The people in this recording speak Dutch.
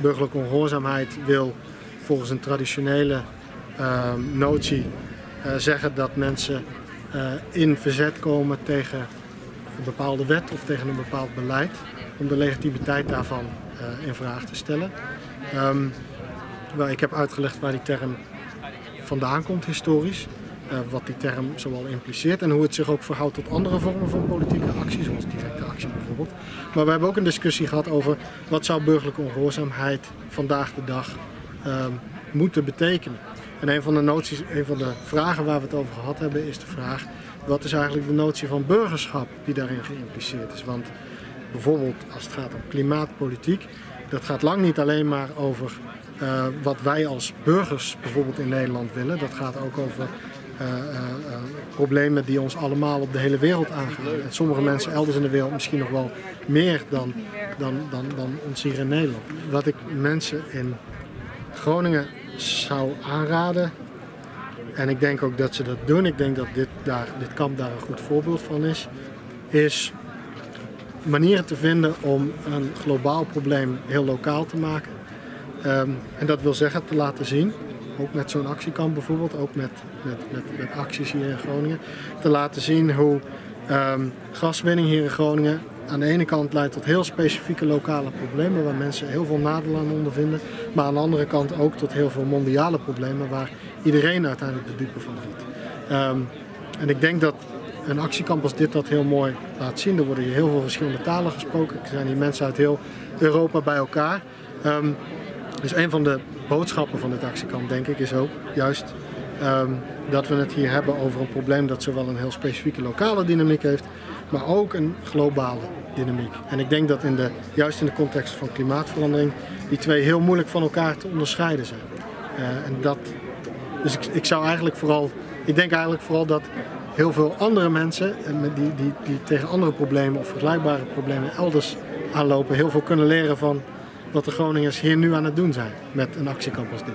burgerlijke ongehoorzaamheid wil volgens een traditionele ehm, notie uh, zeggen dat mensen uh, in verzet komen tegen een bepaalde wet of tegen een bepaald beleid om de legitimiteit daarvan uh, in vraag te stellen. Um, ik heb uitgelegd waar die term vandaan komt historisch. Uh, wat die term zoal impliceert en hoe het zich ook verhoudt tot andere vormen van politieke actie, zoals directe actie bijvoorbeeld. Maar we hebben ook een discussie gehad over wat zou burgerlijke ongehoorzaamheid vandaag de dag uh, moeten betekenen. En een van de noties, een van de vragen waar we het over gehad hebben, is de vraag: wat is eigenlijk de notie van burgerschap die daarin geïmpliceerd is? Want bijvoorbeeld als het gaat om klimaatpolitiek, dat gaat lang niet alleen maar over uh, wat wij als burgers bijvoorbeeld in Nederland willen. Dat gaat ook over problemen die ons allemaal op de hele wereld aangaan. En sommige mensen elders in de wereld misschien nog wel meer dan, dan, dan, dan ons hier in Nederland. Wat ik mensen in Groningen zou aanraden, en ik denk ook dat ze dat doen, ik denk dat dit, daar, dit kamp daar een goed voorbeeld van is, is manieren te vinden om een globaal probleem heel lokaal te maken. Um, en dat wil zeggen te laten zien, ook met zo'n actiekamp bijvoorbeeld, ook met, met, met, acties hier in Groningen, te laten zien hoe um, gaswinning hier in Groningen aan de ene kant leidt tot heel specifieke lokale problemen waar mensen heel veel nadeel aan ondervinden, maar aan de andere kant ook tot heel veel mondiale problemen waar iedereen uiteindelijk de dupe van wordt. Um, en ik denk dat een actiekamp als dit dat heel mooi laat zien. Er worden hier heel veel verschillende talen gesproken. Er zijn hier mensen uit heel Europa bij elkaar. Um, dus een van de boodschappen van dit actiekamp, denk ik, is ook juist um, dat we het hier hebben over een probleem dat zowel een heel specifieke lokale dynamiek heeft, maar ook een globale dynamiek. En ik denk dat in de, juist in de context van klimaatverandering die twee heel moeilijk van elkaar te onderscheiden zijn. Uh, en dat, dus ik, ik zou eigenlijk vooral, ik denk eigenlijk vooral dat heel veel andere mensen die, die, die tegen andere problemen of vergelijkbare problemen elders aanlopen, heel veel kunnen leren van wat de Groningers hier nu aan het doen zijn met een actiekamp als dit.